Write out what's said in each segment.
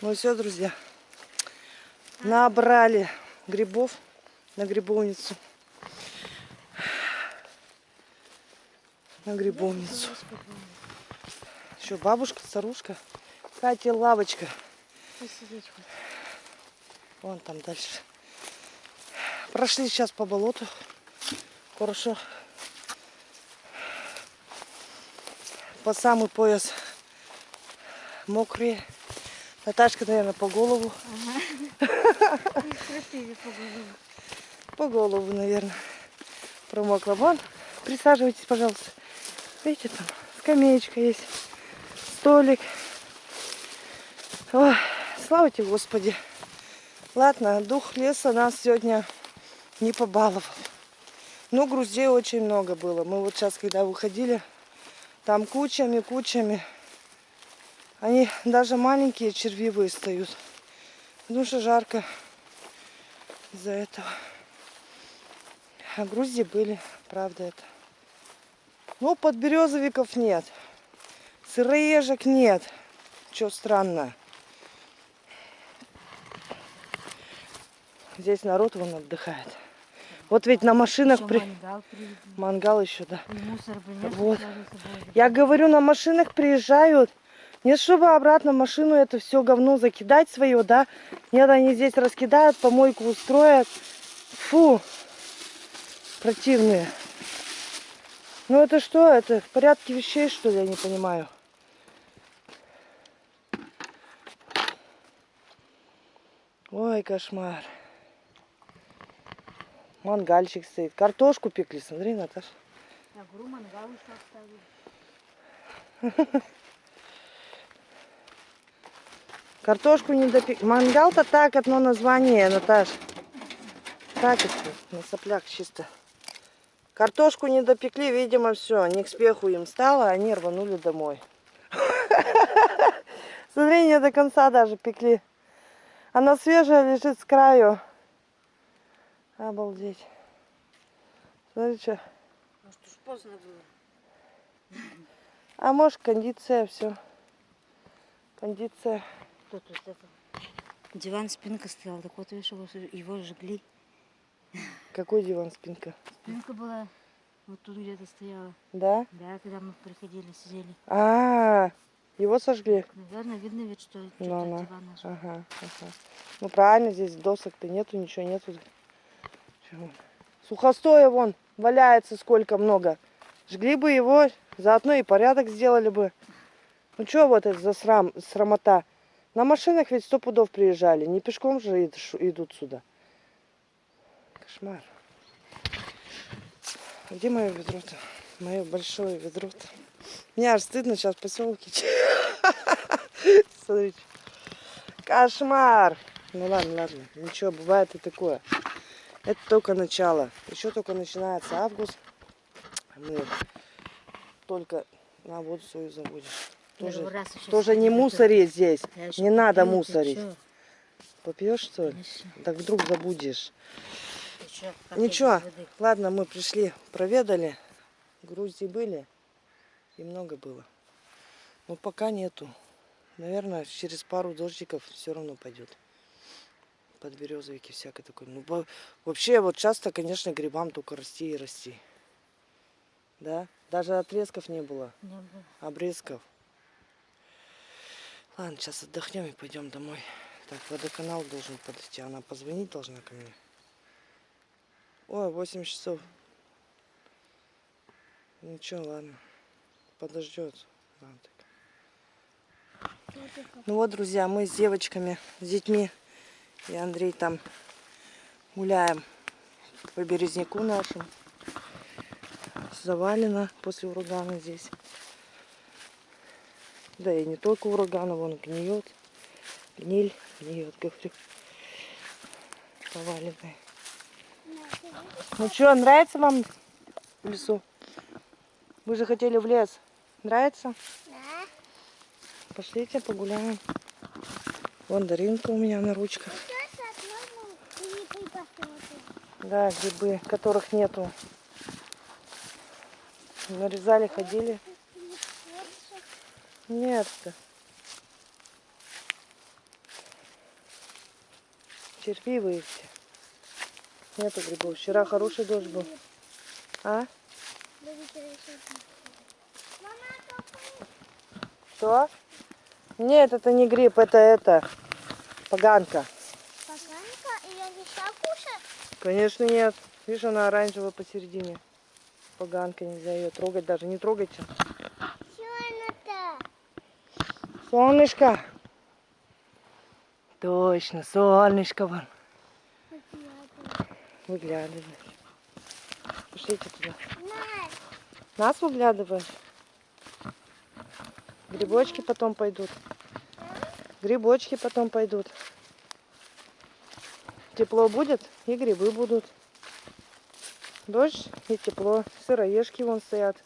Ну все, друзья. Набрали грибов на грибовницу. На грибовницу. Еще бабушка, старушка. Катя, лавочка. Вон там дальше. Прошли сейчас по болоту. Хорошо. По самый пояс мокрые. Наташка, наверное, по голову. Крапиве по голове. По голову, наверное. Промокла. Вон, присаживайтесь, пожалуйста. Видите, там скамеечка есть. Столик. Ой, слава тебе, Господи. Ладно, дух леса нас сегодня не побаловал. Ну, груздей очень много было. Мы вот сейчас, когда выходили, там кучами, кучами. Они даже маленькие червивые встают. Потому что жарко из-за этого. А грузди были, правда это. Ну, подберезовиков нет. Сыроежек нет. Что странно. Здесь народ вон отдыхает. Вот ведь на машинах Еще при... мангал привезли. Мангал еще, да. И мусор принес, Вот. Я говорю, на машинах приезжают. Не чтобы обратно в машину это все говно закидать свое, да. Нет, они здесь раскидают, помойку устроят. Фу. Противные. Ну это что? Это в порядке вещей, что ли, я не понимаю. Ой, кошмар. Мангальчик стоит. Картошку пекли, смотри, Наташа. Я говорю, мангал еще оставили. Картошку не допек... Мангал-то так, одно название, Наташ. Так это, на соплях чисто. Картошку не допекли, видимо, все. Не к спеху им стало, они рванули домой. Смотри, не до конца даже пекли. Она свежая лежит с краю. Обалдеть. Смотри, что. Может, уж поздно было. А может, кондиция, все. Кондиция. Тут вот это. Диван, спинка стояла. Так вот, видишь, его, его жгли. Какой диван, спинка? Спинка была вот тут где-то стояла. Да? Да, когда мы приходили, сидели. А, его сожгли. Наверное, видно ведь, что Ну, что-то ну. диван наш. Ага, ага. Ну правильно, здесь досок-то нету, ничего нету. Чего? Сухостоя вон валяется сколько много. Жгли бы его, заодно и порядок сделали бы. Ну что вот это за срам, срамота? На машинах ведь сто пудов приезжали, не пешком же идут сюда. Кошмар. Где мое ведро-то? Мое большое ведро-то. Мне аж стыдно сейчас в поселке. Смотрите. Кошмар. Ну ладно, ладно. Ничего, бывает и такое. Это только начало. Еще только начинается август. Мы только на воду свою заводим. Тоже, раз тоже не ходила, мусори здесь. Я еще Не надо ты мусорить. Попьешь, что ли? Конечно. Так вдруг забудешь. Как Ничего, ладно, мы пришли, проведали. Грузии были. И много было. Но пока нету. Наверное, через пару дождиков все равно пойдет. Подберезовики всякое такое. Ну, во- вообще, вот часто, конечно, грибам только расти и расти. Да? Даже отрезков не было. Не было. Обрезков. Ладно, сейчас отдохнем и пойдем домой. Так, водоканал должен подойти. Она позвонить должна ко мне. Ой, 8 часов. Ничего, ладно. Подождет. Ладно. Ну вот, друзья, мы с девочками, с детьми и Андрей там гуляем по березняку нашему. Завалено после урагана здесь. Да и не только урагана, вон гниет. Гниль гниет, говорю. Поваленная. Ну что, нравится вам в лесу? Вы же хотели в лес. Нравится? Да. Пошлите погуляем. Вон Даринка у меня на ручках. Да, грибы, которых нету. Нарезали, ходили. Нет. -то. червивые все. Нету грибов. Вчера хороший дождь был. А? Что? Нет, это не гриб, это это. Поганка. Поганка? Ее нельзя кушать? Конечно нет. Видишь, она оранжевая посередине. Поганка, нельзя ее трогать даже. Не трогайте. Что она-то? Солнышко. Точно, солнышко вон. Выглядывает. Пошлите туда. Нас. Выглядывает. Грибочки потом пойдут. Грибочки потом пойдут. Тепло будет, и грибы будут. Дождь и тепло. Сыроежки вон стоят.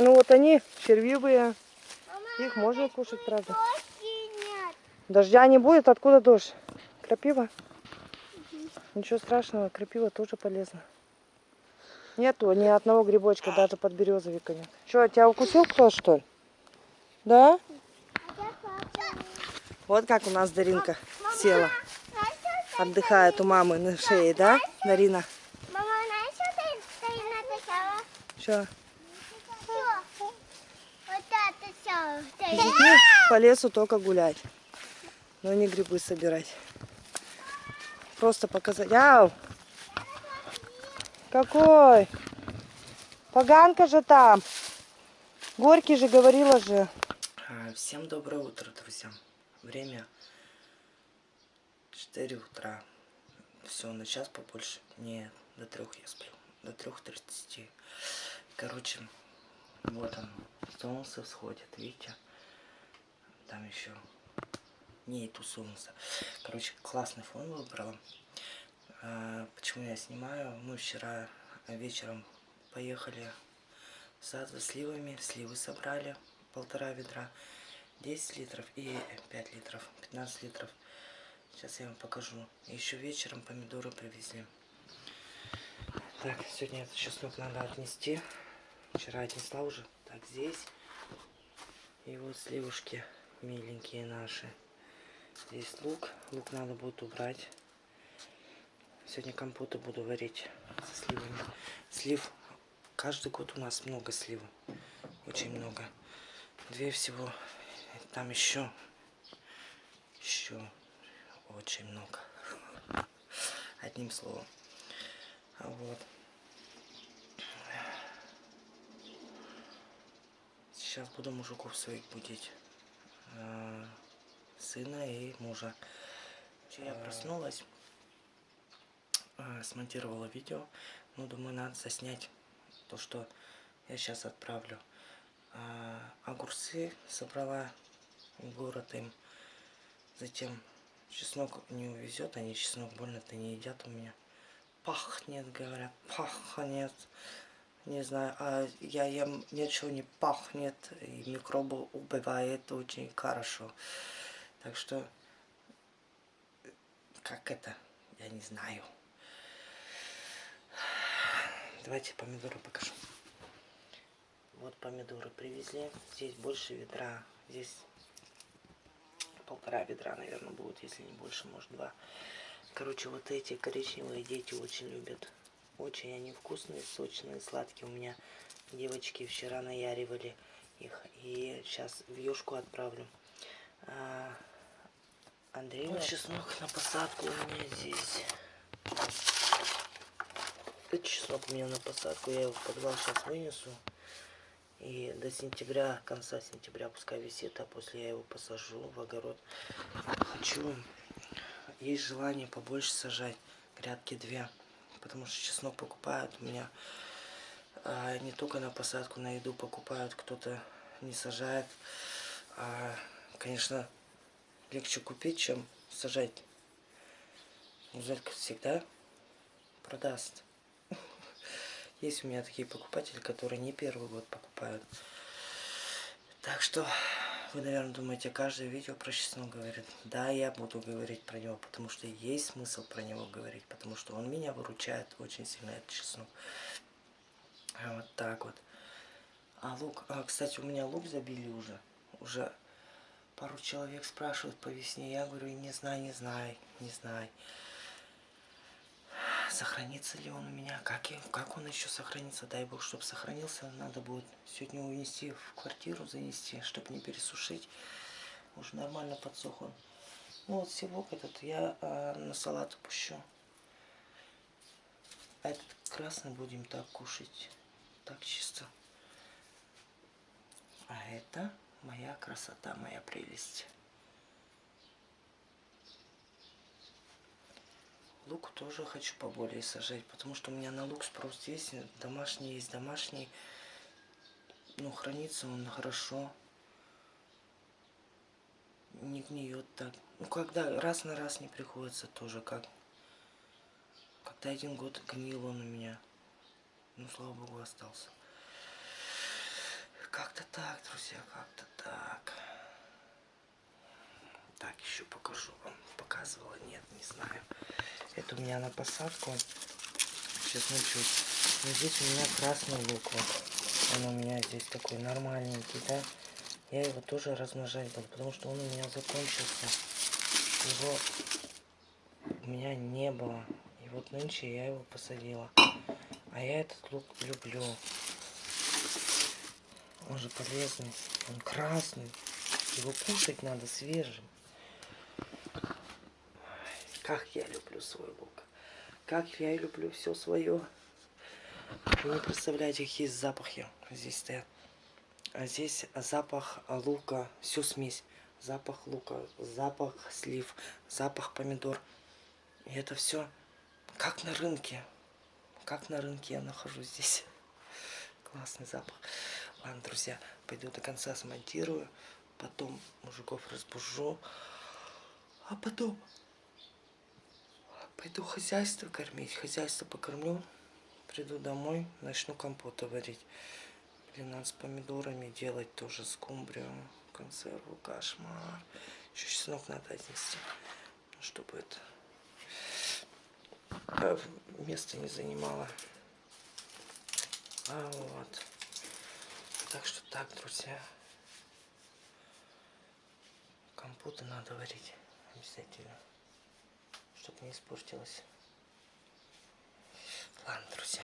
Ну вот они, червивые. Мама, Их можно кушать, правда. Дождя не будет, откуда дождь? Крапива? Ничего страшного, крапива тоже полезна. Нету ни одного грибочка, даже под березовика нет. Что, тебя укусил кто, что ли? Да? Вот как у нас Даринка села, Знаешь, что отдыхает у мамы на шее, да, Дарина? Мама, ты, ты написала? Что, Что? Вот это все. С по лесу только гулять, но не грибы собирать. Просто показать. Ау! Какой? Поганка же там. Горький же говорила же. А, Всем доброе утро, друзья. Время 4 утра. Все, на час побольше. Не, до трех я сплю. До трех тридцати. Короче, вот он. Солнце всходит, видите? Там еще нету солнца. Короче, классный фон выбрала. А, Почему я снимаю? Мы вчера вечером поехали в сад за сливами. Сливы собрали полтора ведра. 10 литров и 5 литров. 15 литров. Сейчас я вам покажу. Еще вечером помидоры привезли. Так, сегодня этот чеснок надо отнести. Вчера отнесла уже. Так, здесь. И вот сливушки миленькие наши. Здесь лук. Лук надо будет убрать. Сегодня компоты буду варить со сливами. Слив. Каждый год у нас много сливы. Очень много. Две всего. Там еще. Еще очень много. Одним словом. А Вот. Сейчас буду мужиков своих будить. А, Сына и мужа. Я проснулась. а, Смонтировала видео. Ну, думаю, надо заснять то, что я сейчас отправлю. А, Огурцы собрала в город им. Затем чеснок не увезет, они чеснок больно-то не едят у меня. Пахнет, говорят, пахнет. Не знаю, а я ем ничего не пахнет, и микробы убивает очень хорошо. Так что, как это, я не знаю. Давайте помидоры покажу. Вот помидоры привезли. Здесь больше ведра. Здесь полтора ведра, наверное, будет, если не больше, может, два. Короче, вот эти коричневые дети очень любят. Очень они вкусные, сочные, сладкие. У меня девочки вчера наяривали их. И сейчас в юшку отправлю. А, Андрей, вот чеснок на посадку у меня здесь. Это чеснок у меня на посадку. Я его в подвал сейчас вынесу. И до сентября, конца сентября пускай висит, а после я его посажу в огород. Хочу, есть желание побольше сажать, грядки две, потому что чеснок покупают у меня а, не только на посадку, на еду покупают, кто-то не сажает. А, конечно, легче купить, чем сажать. Зелька всегда продаст. Есть у меня такие покупатели, которые не первый год покупают. Так что вы, наверное, думаете, каждое видео про чеснок говорит. Да, я буду говорить про него, потому что есть смысл про него говорить, потому что он меня выручает очень сильно, этот чеснок. А Вот так вот. А лук, а, кстати, у меня лук забили уже. Уже Пару человек спрашивают по весне. Я говорю, не знаю, не знаю, не знаю. Сохранится ли он у меня? Как, и- как он еще сохранится? Дай бог, чтобы сохранился. Надо будет сегодня унести в квартиру, занести, чтобы не пересушить. Уже нормально подсох он. Ну вот севок этот я а, на салат пущу. А этот красный будем так кушать. Так чисто. А это моя красота, моя прелесть. Лук тоже хочу поболее сажать, потому что у меня на лук спрос есть. Домашний есть домашний. Ну, хранится он хорошо. Не гниет так. Ну, когда раз на раз не приходится тоже, как... Когда один год гнил он у меня. Ну, слава богу, остался. Как-то так, друзья, как-то так. Так, еще покажу вам. Показывала? Нет, не знаю. Это у меня на посадку. Сейчас начнут. Но здесь у меня красный лук. Вот. Он у меня здесь такой нормальненький, да? Я его тоже размножать буду, потому что он у меня закончился. Его у меня не было. И вот нынче я его посадила. А я этот лук люблю. Он же полезный. Он красный. Его кушать надо свежим. Как я люблю свой лук. Как я люблю все свое. Вы не представляете, какие запахи здесь стоят. А здесь запах лука, всю смесь. Запах лука, запах слив, запах помидор. И это все как на рынке. Как на рынке я нахожусь здесь. Классный запах. Ладно, друзья, пойду до конца смонтирую. Потом мужиков разбужу. А потом пойду хозяйство кормить. Хозяйство покормлю. Приду домой, начну компота варить. Блин, надо с помидорами делать тоже скумбрию, консерву, кошмар. Еще чеснок надо отнести, ну, чтобы это а, место не занимало. А вот. Так что так, друзья. Компоты надо варить обязательно, чтобы не испортилось. Ладно, друзья.